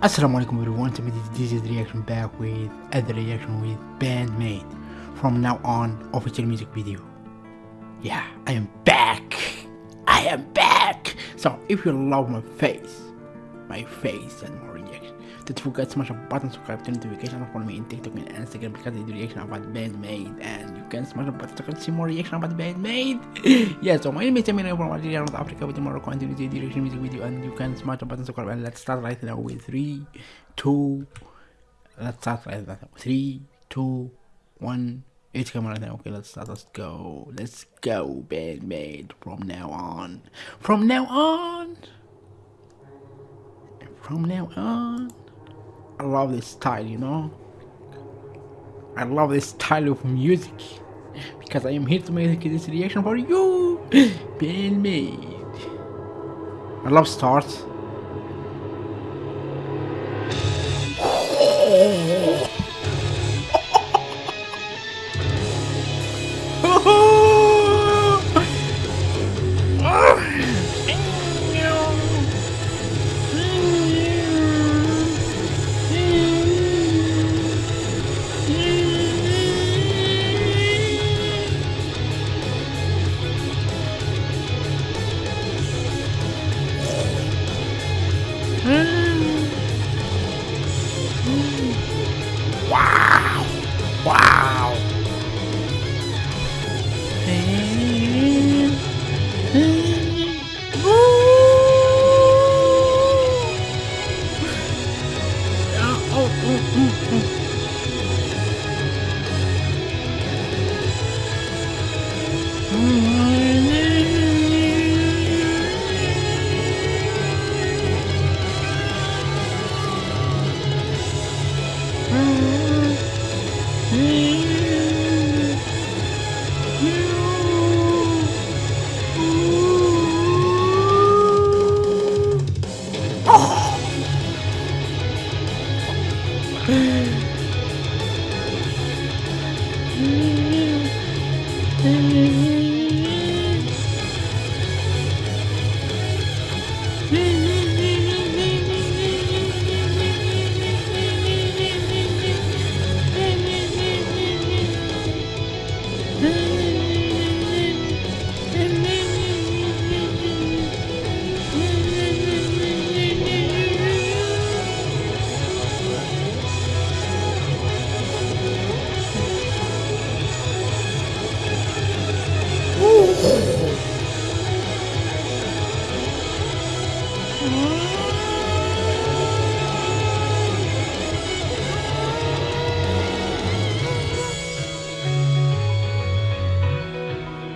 Assalamu alaikum everyone, so this is the reaction back with other reaction with Band-Maid from now on official music video. Yeah, I am back! I am back! So if you love my face, my face and more reaction, don't forget to smash a button, subscribe, turn notification, follow me in TikTok and Instagram because I do reaction about Band-Maid and you can smash a button to see more reaction about Band-Maid. yeah, so my name is Eminem from Algeria, North Africa with more continuity reaction music video and you can smash a button, subscribe and let's start right now with 3, 2, let's start right now. 3, 2, 1, it's coming right now. Okay, let's start. Let's go. Let's go, Band-Maid. From now on. From now on. From now on. I love this style, you know. I love this style of music because I am here to make this reaction for you, Band-Maid. I love starts. uh, uh, uh.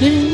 Mm-hmm.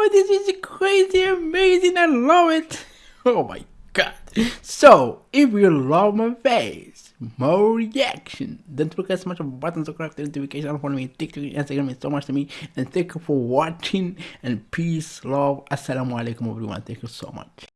On, this is crazy, amazing, I love it. Oh my god. So, if you love my face, more reaction, don't forget to smash the button, subscribe to the notification, follow me, TikTok, Instagram means so much to me. And thank you for watching, and peace, love, assalamu alaikum everyone. Thank you so much.